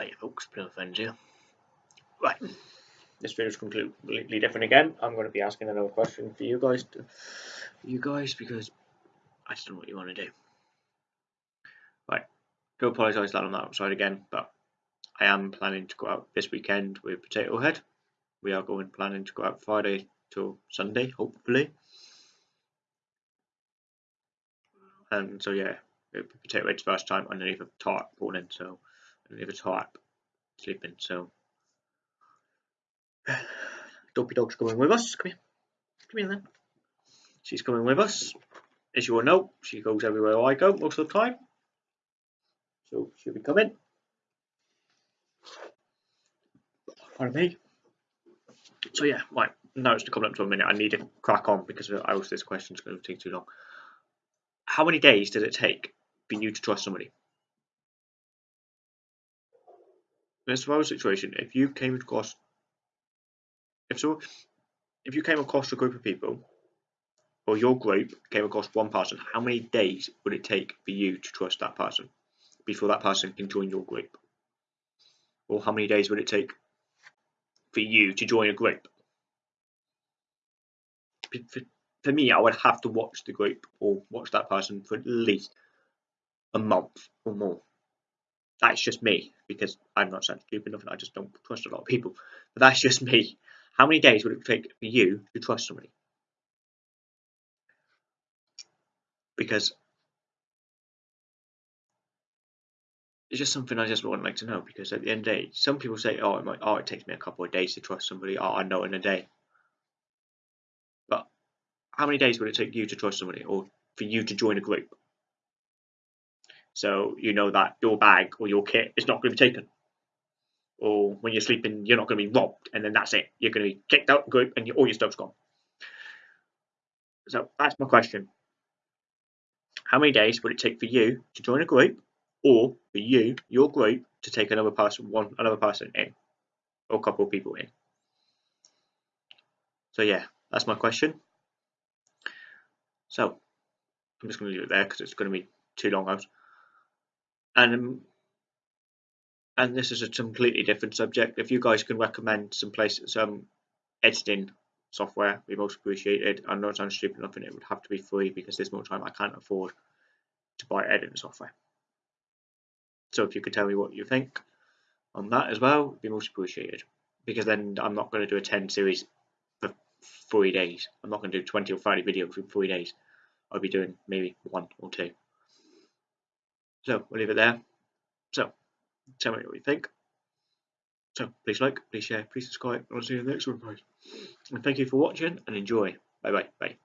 Hey folks, Plymouth here. Right, this video is completely different again. I'm going to be asking another question for you guys, to, you guys, because I just don't know what you want to do. Right, do apologise that I'm outside again, but I am planning to go out this weekend with Potato Head. We are going planning to go out Friday till Sunday, hopefully. And so yeah, Potato Head's first time underneath a tarp falling, so underneath a tarp sleeping. So Dopey Dog's coming with us. Come here. Come here then. She's coming with us. As you all know, she goes everywhere I go most of the time. So she'll be coming. Pardon me. So yeah, right. Now it's coming up to a minute. I need to crack on because I else this question is going to take too long. How many days does it take for you to trust somebody? In a survival situation, if you came across if so if you came across a group of people or your group came across one person, how many days would it take for you to trust that person before that person can join your group? Or how many days would it take for you to join a group? For, for me, I would have to watch the group or watch that person for at least a month or more that's just me because I'm not such stupid enough and I just don't trust a lot of people. But that's just me. How many days would it take for you to trust somebody? Because it's just something I just would like to know. Because at the end of the day, some people say, "Oh, it might, oh, it takes me a couple of days to trust somebody." Oh, I know in a day. But how many days would it take you to trust somebody, or for you to join a group? So you know that your bag or your kit is not going to be taken. Or when you're sleeping, you're not going to be robbed, and then that's it. You're going to be kicked out the group, and all your stuff's gone. So that's my question. How many days would it take for you to join a group, or for you, your group, to take another person, one another person in, or a couple of people in? So yeah, that's my question. So I'm just going to leave it there because it's going to be too long out and um, and this is a completely different subject. If you guys can recommend some places, some editing software, we most appreciated. I know it sounds stupid enough, and it would have to be free because there's more time I can't afford to buy editing software. So if you could tell me what you think on that as well, be most appreciated. Because then I'm not going to do a 10 series for three days. I'm not going to do 20 or 30 videos in three days. I'll be doing maybe one or two. So we'll leave it there. So tell me what you think. So please like, please share, please subscribe, and I'll see you in the next one, guys. And thank you for watching and enjoy. Bye bye. Bye.